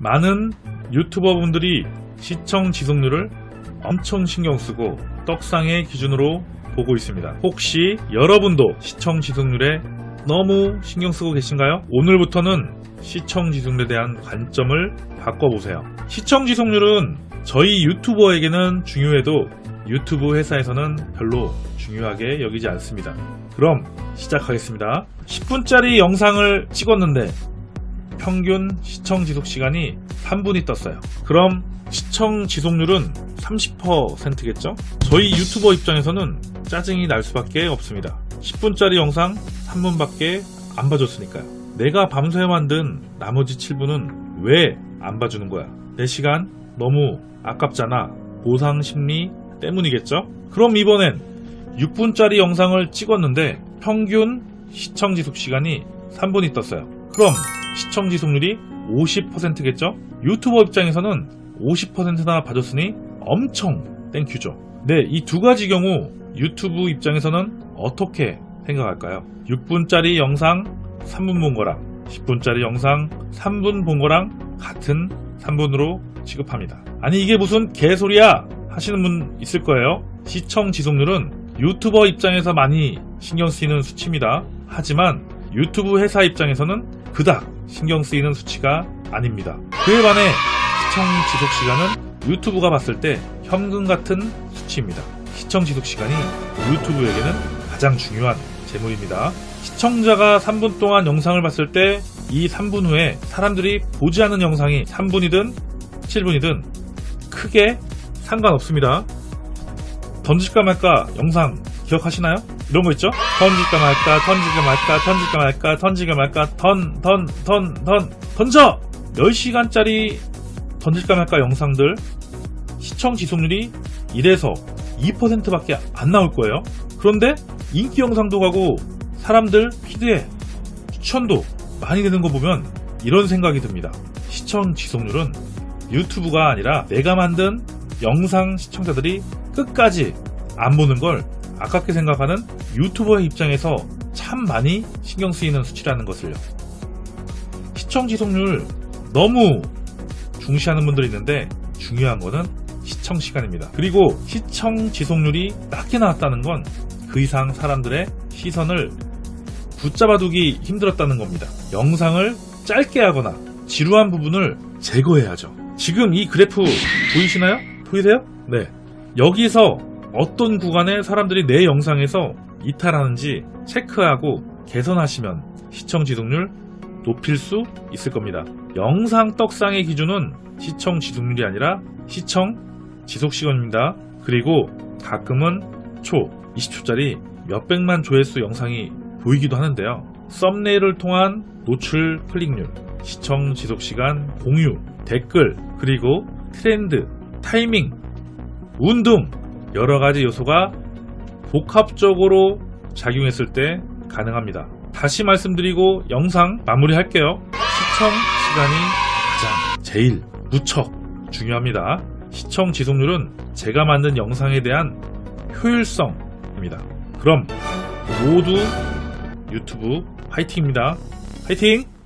많은 유튜버 분들이 시청 지속률을 엄청 신경 쓰고 떡상의 기준으로 보고 있습니다. 혹시 여러분도 시청 지속률에 너무 신경 쓰고 계신가요? 오늘부터는 시청 지속률에 대한 관점을 바꿔보세요. 시청 지속률은 저희 유튜버에게는 중요해도 유튜브 회사에서는 별로 중요하게 여기지 않습니다. 그럼 시작하겠습니다. 10분짜리 영상을 찍었는데 평균 시청 지속 시간이 3분이 떴어요. 그럼 시청 지속률은 30%겠죠? 저희 유튜버 입장에서는 짜증이 날 수밖에 없습니다. 10분짜리 영상 3분밖에 안 봐줬으니까요. 내가 밤새 만든 나머지 7분은 왜 안 봐주는 거야? 내 시간 너무 아깝잖아. 보상 심리 때문이겠죠? 그럼 이번엔 6분짜리 영상을 찍었는데 평균 시청 지속 시간이 3분이 떴어요. 그럼 시청 지속률이 50%겠죠? 유튜버 입장에서는 50%나 봐줬으니 엄청 thank you죠. 네, 이 두 가지 경우 유튜브 입장에서는 어떻게 생각할까요? 6분짜리 영상 3분 본 거랑 10분짜리 영상 3분 본 거랑 같은 3분으로 취급합니다. 아니 이게 무슨 개소리야 하시는 분 있을 거예요. 시청 지속률은 유튜버 입장에서 많이 신경 쓰이는 수치입니다. 하지만 유튜브 회사 입장에서는 그닥 신경 쓰이는 수치가 아닙니다. 그에 반해 시청 지속 시간은 유튜브가 봤을 때 현금 같은 수치입니다. 시청 지속 시간이 유튜브에게는 가장 중요한 재물입니다. 시청자가 3분 동안 영상을 봤을 때 이 3분 후에 사람들이 보지 않은 영상이 3분이든 7분이든 크게 상관없습니다. 던질까 말까 영상 기억하시나요? 이런 거 있죠? 던질까 말까, 던질까 말까, 던질까 말까, 던질까 말까, 던, 던, 던, 던, 던져! 10시간짜리 던질까 말까 영상들 시청 지속률이 1에서 2%밖에 안 나올 거예요. 그런데 인기 영상도 가고 사람들 피드에 추천도 많이 되는 거 보면 이런 생각이 듭니다. 시청 지속률은 유튜브가 아니라 내가 만든 영상 시청자들이 끝까지 안 보는 걸 아깝게 생각하는 유튜버의 입장에서 참 많이 신경 쓰이는 수치라는 것을요. 시청 지속률 너무 중시하는 분들이 있는데 중요한 거는 시청 시간입니다. 그리고 시청 지속률이 낮게 나왔다는 건 그 이상 사람들의 시선을 붙잡아두기 힘들었다는 겁니다. 영상을 짧게 하거나 지루한 부분을 제거해야죠. 지금 이 그래프 보이시나요? 보이세요? 네. 여기서 어떤 구간에 사람들이 내 영상에서 이탈하는지 체크하고 개선하시면 시청 지속률 높일 수 있을 겁니다. 영상 떡상의 기준은 시청 지속률이 아니라 시청 지속 시간입니다. 그리고 가끔은 초 20초짜리 몇백만 조회수 영상이 보이기도 하는데요. 썸네일을 통한 노출 클릭률, 시청 지속 시간, 공유, 댓글, 그리고 트렌드, 타이밍, 운등 여러 가지 요소가 복합적으로 작용했을 때 가능합니다. 다시 말씀드리고 영상 마무리할게요. 시청 시간이 가장 제일 무척 중요합니다. 시청 지속률은 제가 만든 영상에 대한 효율성입니다. 그럼 모두 유튜브 화이팅입니다. 화이팅!